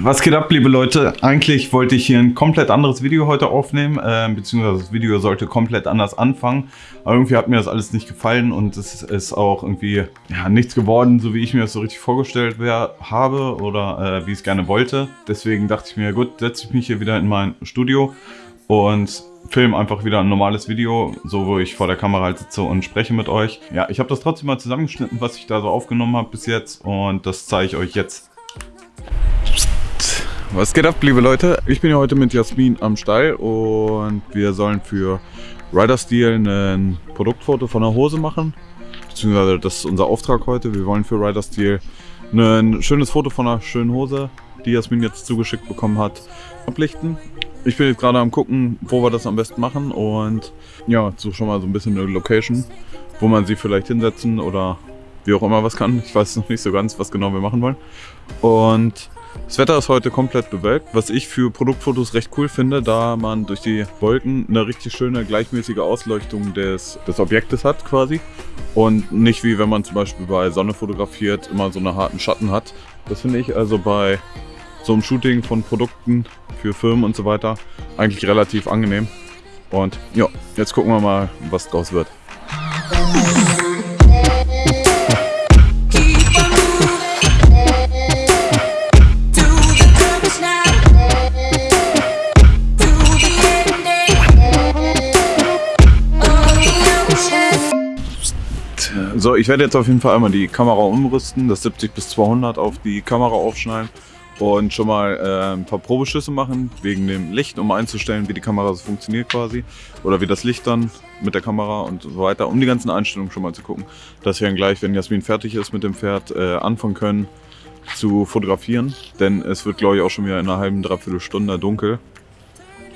Was geht ab, liebe Leute? Eigentlich wollte ich hier ein komplett anderes Video heute aufnehmen, äh, beziehungsweise das Video sollte komplett anders anfangen. Aber irgendwie hat mir das alles nicht gefallen und es ist auch irgendwie ja, nichts geworden, so wie ich mir das so richtig vorgestellt wär, habe oder äh, wie ich es gerne wollte. Deswegen dachte ich mir, gut, setze ich mich hier wieder in mein Studio und film einfach wieder ein normales Video, so wo ich vor der Kamera halt sitze und spreche mit euch. Ja, ich habe das trotzdem mal zusammengeschnitten, was ich da so aufgenommen habe bis jetzt und das zeige ich euch jetzt. Was geht ab, liebe Leute? Ich bin ja heute mit Jasmin am Stall und wir sollen für Rider Steel ein Produktfoto von der Hose machen. Beziehungsweise das ist unser Auftrag heute. Wir wollen für Rider Steel ein schönes Foto von einer schönen Hose, die Jasmin jetzt zugeschickt bekommen hat, ablichten. Ich bin jetzt gerade am gucken, wo wir das am besten machen und ja, suche schon mal so ein bisschen eine Location, wo man sie vielleicht hinsetzen oder wie auch immer was kann. Ich weiß noch nicht so ganz, was genau wir machen wollen. Und das Wetter ist heute komplett bewölkt, was ich für Produktfotos recht cool finde, da man durch die Wolken eine richtig schöne gleichmäßige Ausleuchtung des, des Objektes hat quasi. Und nicht wie wenn man zum Beispiel bei Sonne fotografiert, immer so einen harten Schatten hat. Das finde ich also bei so einem Shooting von Produkten für Firmen und so weiter eigentlich relativ angenehm. Und ja, jetzt gucken wir mal, was draus wird. So, ich werde jetzt auf jeden Fall einmal die Kamera umrüsten, das 70 bis 200 auf die Kamera aufschneiden und schon mal äh, ein paar Probeschüsse machen wegen dem Licht, um einzustellen, wie die Kamera so funktioniert quasi oder wie das Licht dann mit der Kamera und so weiter, um die ganzen Einstellungen schon mal zu gucken, dass wir dann gleich, wenn Jasmin fertig ist mit dem Pferd, äh, anfangen können zu fotografieren, denn es wird glaube ich auch schon wieder in einer halben, dreiviertel Stunde dunkel.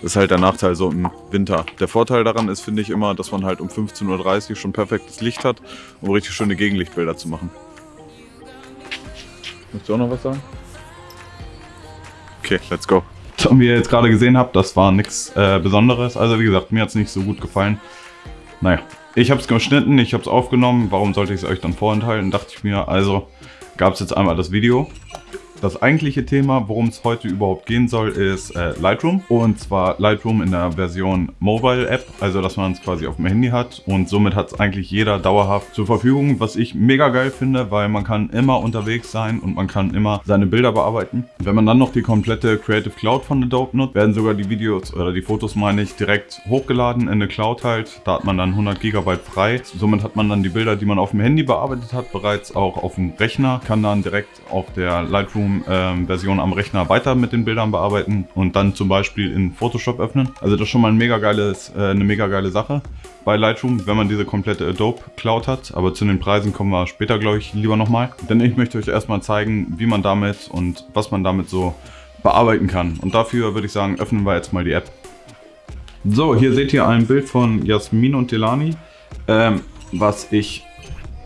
Ist halt der Nachteil so im Winter. Der Vorteil daran ist, finde ich immer, dass man halt um 15.30 Uhr schon perfektes Licht hat, um richtig schöne Gegenlichtbilder zu machen. Möchtest du auch noch was sagen? Okay, let's go. Und wie ihr jetzt gerade gesehen habt, das war nichts äh, Besonderes. Also wie gesagt, mir hat es nicht so gut gefallen. Naja, ich habe es geschnitten, ich habe es aufgenommen. Warum sollte ich es euch dann vorenthalten, dachte ich mir. Also gab es jetzt einmal das Video. Das eigentliche Thema, worum es heute überhaupt gehen soll, ist äh, Lightroom. Und zwar Lightroom in der Version Mobile App, also dass man es quasi auf dem Handy hat. Und somit hat es eigentlich jeder dauerhaft zur Verfügung, was ich mega geil finde, weil man kann immer unterwegs sein und man kann immer seine Bilder bearbeiten. Wenn man dann noch die komplette Creative Cloud von Adobe nutzt, werden sogar die Videos oder die Fotos, meine ich, direkt hochgeladen in eine Cloud halt. Da hat man dann 100 GB frei. Somit hat man dann die Bilder, die man auf dem Handy bearbeitet hat, bereits auch auf dem Rechner, kann dann direkt auf der Lightroom Lightroom-Version am Rechner weiter mit den Bildern bearbeiten und dann zum Beispiel in Photoshop öffnen. Also das ist schon mal ein mega geiles, äh, eine mega geile Sache bei Lightroom, wenn man diese komplette Adobe Cloud hat. Aber zu den Preisen kommen wir später, glaube ich, lieber nochmal. Denn ich möchte euch erstmal zeigen, wie man damit und was man damit so bearbeiten kann. Und dafür würde ich sagen, öffnen wir jetzt mal die App. So, hier seht ihr ein Bild von Jasmin und Delani, ähm, was ich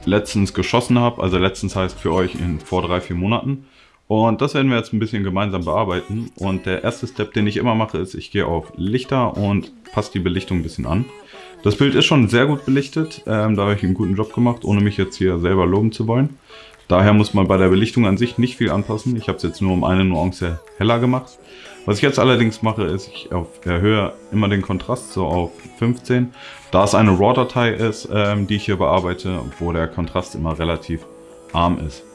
letztens geschossen habe. Also letztens heißt für euch in vor drei, vier Monaten. Und das werden wir jetzt ein bisschen gemeinsam bearbeiten. Und der erste Step, den ich immer mache, ist, ich gehe auf Lichter und passe die Belichtung ein bisschen an. Das Bild ist schon sehr gut belichtet, ähm, da habe ich einen guten Job gemacht, ohne mich jetzt hier selber loben zu wollen. Daher muss man bei der Belichtung an sich nicht viel anpassen. Ich habe es jetzt nur um eine Nuance heller gemacht. Was ich jetzt allerdings mache, ist, ich erhöhe immer den Kontrast so auf 15. Da es eine RAW-Datei ist, ähm, die ich hier bearbeite, wo der Kontrast immer relativ arm ist.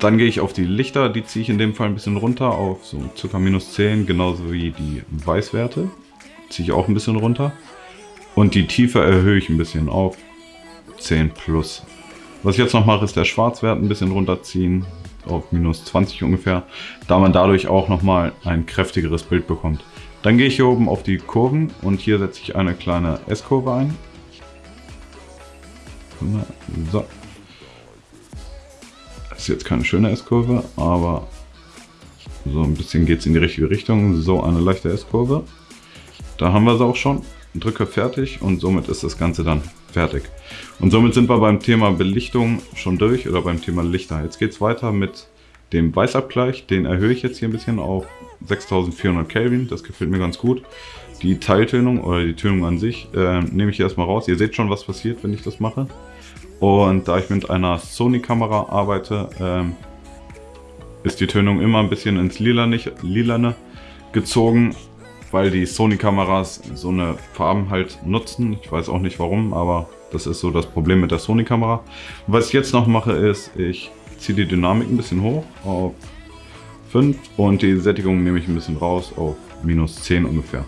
Dann gehe ich auf die Lichter, die ziehe ich in dem Fall ein bisschen runter auf so ca. minus 10, genauso wie die Weißwerte. Ziehe ich auch ein bisschen runter. Und die Tiefe erhöhe ich ein bisschen auf 10 plus. Was ich jetzt noch mache, ist der Schwarzwert ein bisschen runterziehen, auf minus 20 ungefähr, da man dadurch auch nochmal ein kräftigeres Bild bekommt. Dann gehe ich hier oben auf die Kurven und hier setze ich eine kleine S-Kurve ein. So, ist jetzt keine schöne S-Kurve, aber so ein bisschen geht es in die richtige Richtung. So eine leichte S-Kurve. Da haben wir sie auch schon. Drücke fertig und somit ist das Ganze dann fertig. Und somit sind wir beim Thema Belichtung schon durch oder beim Thema Lichter. Jetzt geht es weiter mit dem Weißabgleich. Den erhöhe ich jetzt hier ein bisschen auf 6400 Kelvin. Das gefällt mir ganz gut. Die Teiltönung oder die Tönung an sich äh, nehme ich erstmal raus. Ihr seht schon, was passiert, wenn ich das mache. Und da ich mit einer Sony-Kamera arbeite, ähm, ist die Tönung immer ein bisschen ins Lilane, Lilane gezogen, weil die Sony-Kameras so eine Farben halt nutzen. Ich weiß auch nicht warum, aber das ist so das Problem mit der Sony-Kamera. Was ich jetzt noch mache ist, ich ziehe die Dynamik ein bisschen hoch auf 5 und die Sättigung nehme ich ein bisschen raus auf minus 10 ungefähr.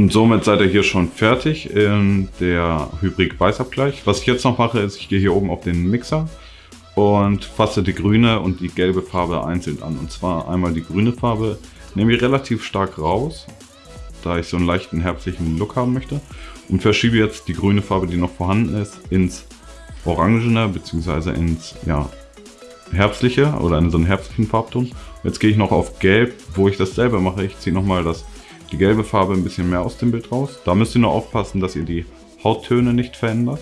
Und somit seid ihr hier schon fertig in der Hybrid-Weißabgleich. Was ich jetzt noch mache, ist, ich gehe hier oben auf den Mixer und fasse die grüne und die gelbe Farbe einzeln an. Und zwar einmal die grüne Farbe nehme ich relativ stark raus, da ich so einen leichten herbstlichen Look haben möchte. Und verschiebe jetzt die grüne Farbe, die noch vorhanden ist, ins Orangene bzw. ins ja, herbstliche oder in so einen herbstlichen Farbton. Jetzt gehe ich noch auf Gelb, wo ich dasselbe mache. Ich ziehe nochmal die gelbe Farbe ein bisschen mehr aus dem Bild raus. Da müsst ihr nur aufpassen, dass ihr die Hauttöne nicht verändert.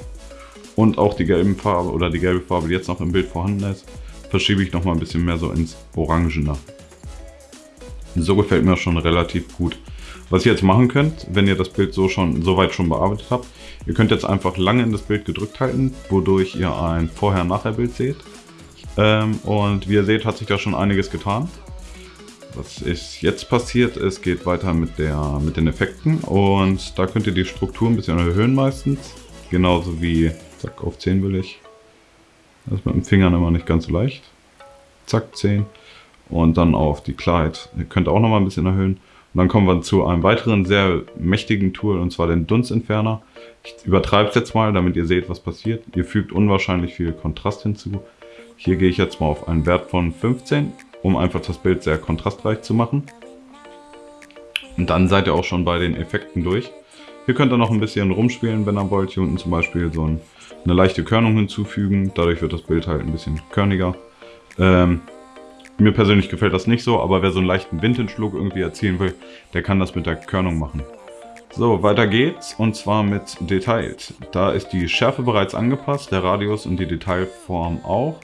Und auch die gelbe Farbe oder die gelbe Farbe, die jetzt noch im Bild vorhanden ist, verschiebe ich nochmal ein bisschen mehr so ins Orangene. So gefällt mir schon relativ gut. Was ihr jetzt machen könnt, wenn ihr das Bild so schon soweit schon bearbeitet habt, ihr könnt jetzt einfach lange in das Bild gedrückt halten, wodurch ihr ein Vorher-Nachher-Bild seht. Ähm, und wie ihr seht, hat sich da schon einiges getan. Was ist jetzt passiert Es geht weiter mit, der, mit den Effekten und da könnt ihr die Struktur ein bisschen erhöhen meistens. Genauso wie Zack, auf 10 will ich. Das ist mit dem Fingern immer nicht ganz so leicht. Zack, 10. Und dann auf die Klarheit. Ihr könnt auch noch mal ein bisschen erhöhen. Und dann kommen wir zu einem weiteren sehr mächtigen Tool, und zwar den Dunstentferner. Ich übertreibe es jetzt mal, damit ihr seht, was passiert. Ihr fügt unwahrscheinlich viel Kontrast hinzu. Hier gehe ich jetzt mal auf einen Wert von 15, um einfach das Bild sehr kontrastreich zu machen. Und dann seid ihr auch schon bei den Effekten durch. Hier könnt ihr noch ein bisschen rumspielen, wenn ihr wollt. Hier unten zum Beispiel so ein eine leichte Körnung hinzufügen. Dadurch wird das Bild halt ein bisschen körniger. Ähm, mir persönlich gefällt das nicht so, aber wer so einen leichten Vintage-Look irgendwie erzielen will, der kann das mit der Körnung machen. So, weiter geht's und zwar mit Details. Da ist die Schärfe bereits angepasst, der Radius und die Detailform auch.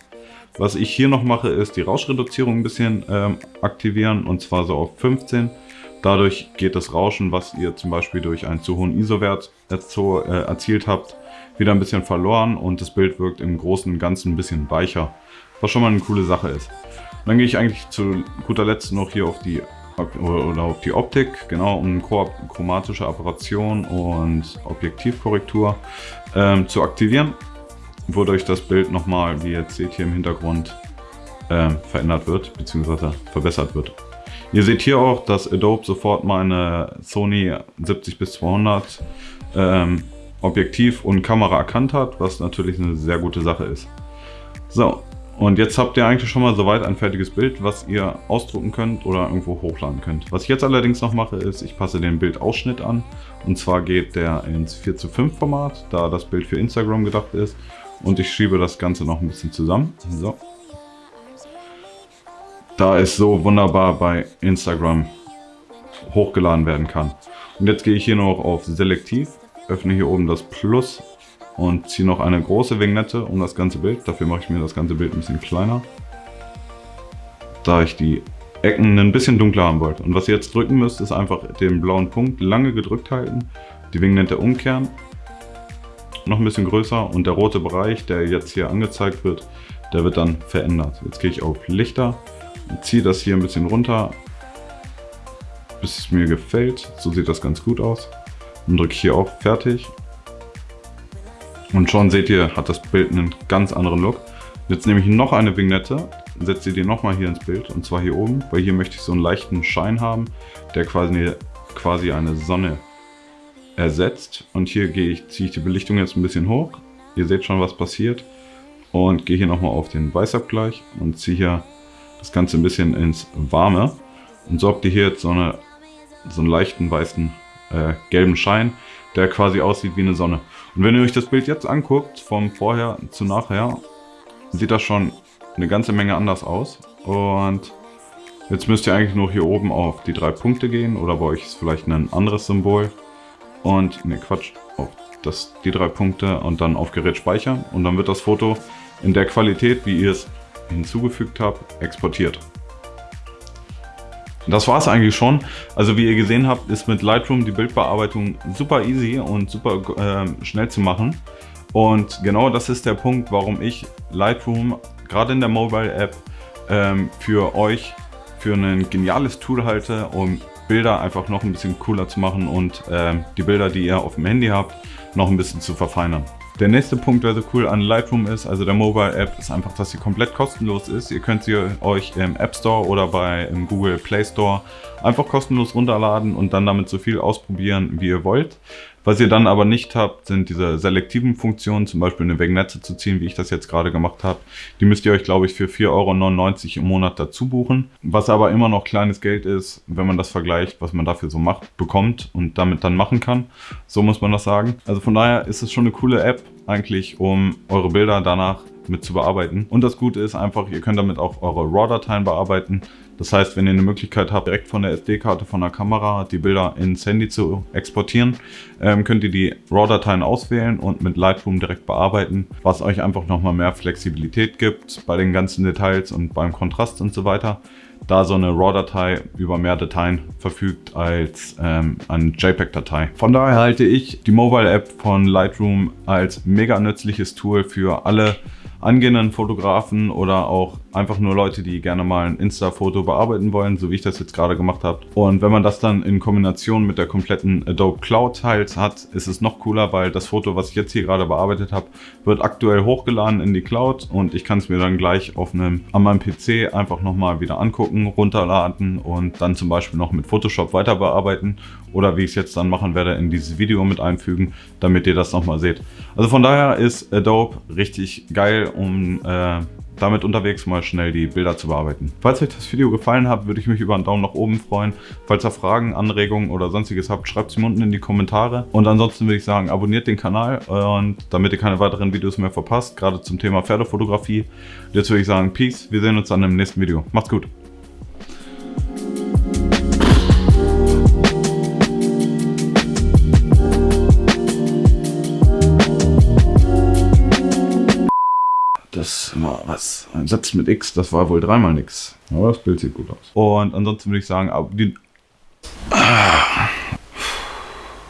Was ich hier noch mache, ist die Rauschreduzierung ein bisschen ähm, aktivieren und zwar so auf 15. Dadurch geht das Rauschen, was ihr zum Beispiel durch einen zu hohen ISO-Wert äh, erzielt habt, wieder ein bisschen verloren und das Bild wirkt im Großen und Ganzen ein bisschen weicher, was schon mal eine coole Sache ist. Und dann gehe ich eigentlich zu guter Letzt noch hier auf die oder auf die Optik, genau, um chromatische Apparation und Objektivkorrektur ähm, zu aktivieren, wodurch das Bild nochmal, wie ihr jetzt seht hier im Hintergrund, ähm, verändert wird, bzw. verbessert wird. Ihr seht hier auch, dass Adobe sofort meine Sony 70 bis 200 ähm, Objektiv und Kamera erkannt hat, was natürlich eine sehr gute Sache ist. So, und jetzt habt ihr eigentlich schon mal soweit ein fertiges Bild, was ihr ausdrucken könnt oder irgendwo hochladen könnt. Was ich jetzt allerdings noch mache, ist, ich passe den Bildausschnitt an. Und zwar geht der ins 4 zu 5 Format, da das Bild für Instagram gedacht ist. Und ich schiebe das Ganze noch ein bisschen zusammen. So. Da es so wunderbar bei Instagram hochgeladen werden kann. Und jetzt gehe ich hier noch auf Selektiv öffne hier oben das Plus und ziehe noch eine große Vignette um das ganze Bild. Dafür mache ich mir das ganze Bild ein bisschen kleiner. Da ich die Ecken ein bisschen dunkler haben wollte. Und was ihr jetzt drücken müsst, ist einfach den blauen Punkt lange gedrückt halten, die Vignette umkehren, noch ein bisschen größer und der rote Bereich, der jetzt hier angezeigt wird, der wird dann verändert. Jetzt gehe ich auf Lichter und ziehe das hier ein bisschen runter, bis es mir gefällt. So sieht das ganz gut aus. Und drücke hier auf Fertig. Und schon seht ihr, hat das Bild einen ganz anderen Look. Jetzt nehme ich noch eine Vignette, setze die nochmal hier ins Bild und zwar hier oben, weil hier möchte ich so einen leichten Schein haben, der quasi, quasi eine Sonne ersetzt. Und hier gehe ich, ziehe ich die Belichtung jetzt ein bisschen hoch. Ihr seht schon, was passiert. Und gehe hier nochmal auf den Weißabgleich und ziehe hier das Ganze ein bisschen ins Warme. Und so habt ihr hier jetzt so, eine, so einen leichten weißen äh, gelben Schein, der quasi aussieht wie eine Sonne. Und wenn ihr euch das Bild jetzt anguckt, vom Vorher zu Nachher, sieht das schon eine ganze Menge anders aus. Und jetzt müsst ihr eigentlich nur hier oben auf die drei Punkte gehen oder bei euch ist vielleicht ein anderes Symbol. Und, ne Quatsch, auf das, die drei Punkte und dann auf Gerät speichern. Und dann wird das Foto in der Qualität, wie ihr es hinzugefügt habt, exportiert. Das war es eigentlich schon. Also wie ihr gesehen habt, ist mit Lightroom die Bildbearbeitung super easy und super äh, schnell zu machen. Und genau das ist der Punkt, warum ich Lightroom gerade in der Mobile App ähm, für euch für ein geniales Tool halte, um Bilder einfach noch ein bisschen cooler zu machen und ähm, die Bilder, die ihr auf dem Handy habt, noch ein bisschen zu verfeinern. Der nächste Punkt, der so cool an Lightroom ist, also der Mobile App, ist einfach, dass sie komplett kostenlos ist. Ihr könnt sie euch im App Store oder bei im Google Play Store einfach kostenlos runterladen und dann damit so viel ausprobieren, wie ihr wollt. Was ihr dann aber nicht habt, sind diese selektiven Funktionen, zum Beispiel eine Vignette zu ziehen, wie ich das jetzt gerade gemacht habe. Die müsst ihr euch, glaube ich, für 4,99 Euro im Monat dazu buchen. Was aber immer noch kleines Geld ist, wenn man das vergleicht, was man dafür so macht, bekommt und damit dann machen kann. So muss man das sagen. Also von daher ist es schon eine coole App eigentlich, um eure Bilder danach mit zu bearbeiten. Und das Gute ist einfach, ihr könnt damit auch eure RAW-Dateien bearbeiten. Das heißt, wenn ihr eine Möglichkeit habt, direkt von der SD-Karte von der Kamera die Bilder ins Handy zu exportieren, ähm, könnt ihr die RAW-Dateien auswählen und mit Lightroom direkt bearbeiten, was euch einfach nochmal mehr Flexibilität gibt bei den ganzen Details und beim Kontrast und so weiter da so eine RAW-Datei über mehr Dateien verfügt als ähm, eine JPEG-Datei. Von daher halte ich die Mobile-App von Lightroom als mega nützliches Tool für alle angehenden Fotografen oder auch einfach nur Leute, die gerne mal ein Insta-Foto bearbeiten wollen, so wie ich das jetzt gerade gemacht habe. Und wenn man das dann in Kombination mit der kompletten Adobe Cloud Tiles hat, ist es noch cooler, weil das Foto, was ich jetzt hier gerade bearbeitet habe, wird aktuell hochgeladen in die Cloud und ich kann es mir dann gleich auf einem, an meinem PC einfach nochmal wieder angucken, runterladen und dann zum Beispiel noch mit Photoshop weiter bearbeiten oder wie ich es jetzt dann machen werde, in dieses Video mit einfügen, damit ihr das nochmal seht. Also von daher ist Adobe richtig geil, um äh, damit unterwegs mal schnell die Bilder zu bearbeiten. Falls euch das Video gefallen hat, würde ich mich über einen Daumen nach oben freuen. Falls ihr Fragen, Anregungen oder sonstiges habt, schreibt sie unten in die Kommentare. Und ansonsten würde ich sagen, abonniert den Kanal und damit ihr keine weiteren Videos mehr verpasst, gerade zum Thema Pferdefotografie. Jetzt würde ich sagen, Peace, wir sehen uns dann im nächsten Video. Macht's gut. Was. Ein Satz mit X, das war wohl dreimal nix. Aber das Bild sieht gut aus. Und ansonsten würde ich sagen, die. Ah.